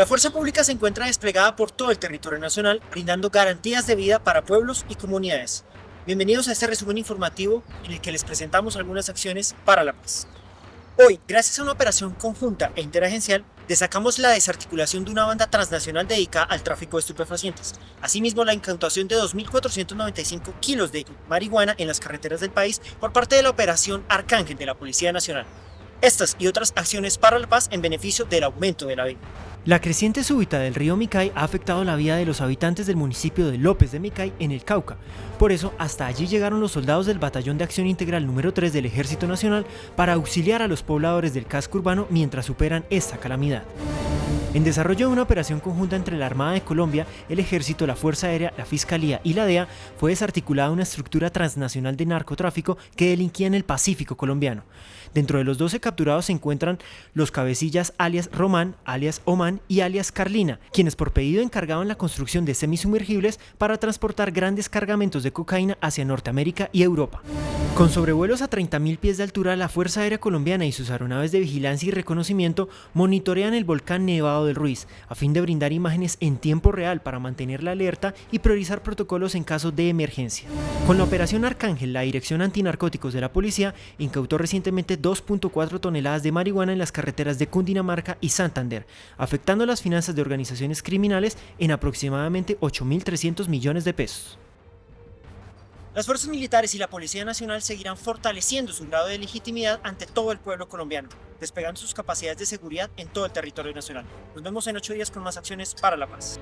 La fuerza pública se encuentra desplegada por todo el territorio nacional, brindando garantías de vida para pueblos y comunidades. Bienvenidos a este resumen informativo en el que les presentamos algunas acciones para la paz. Hoy, gracias a una operación conjunta e interagencial, destacamos la desarticulación de una banda transnacional dedicada al tráfico de estupefacientes. Asimismo, la incautación de 2.495 kilos de marihuana en las carreteras del país por parte de la operación Arcángel de la Policía Nacional. Estas y otras acciones para la paz en beneficio del aumento de la vida. La creciente súbita del río Micay ha afectado la vida de los habitantes del municipio de López de Micay en el Cauca. Por eso, hasta allí llegaron los soldados del Batallón de Acción Integral número 3 del Ejército Nacional para auxiliar a los pobladores del casco urbano mientras superan esta calamidad. En desarrollo de una operación conjunta entre la Armada de Colombia, el Ejército, la Fuerza Aérea, la Fiscalía y la DEA, fue desarticulada una estructura transnacional de narcotráfico que delinquía en el Pacífico colombiano. Dentro de los 12 capturados se encuentran los cabecillas alias Román, alias Oman y alias Carlina, quienes por pedido encargaban la construcción de semisumergibles para transportar grandes cargamentos de cocaína hacia Norteamérica y Europa. Con sobrevuelos a 30.000 pies de altura, la Fuerza Aérea Colombiana y sus aeronaves de vigilancia y reconocimiento monitorean el volcán Nevado del Ruiz, a fin de brindar imágenes en tiempo real para mantener la alerta y priorizar protocolos en caso de emergencia. Con la operación Arcángel, la Dirección Antinarcóticos de la Policía incautó recientemente 2.4 toneladas de marihuana en las carreteras de Cundinamarca y Santander, afectando las finanzas de organizaciones criminales en aproximadamente 8.300 millones de pesos. Las fuerzas militares y la Policía Nacional seguirán fortaleciendo su grado de legitimidad ante todo el pueblo colombiano, despegando sus capacidades de seguridad en todo el territorio nacional. Nos vemos en ocho días con más acciones para la paz.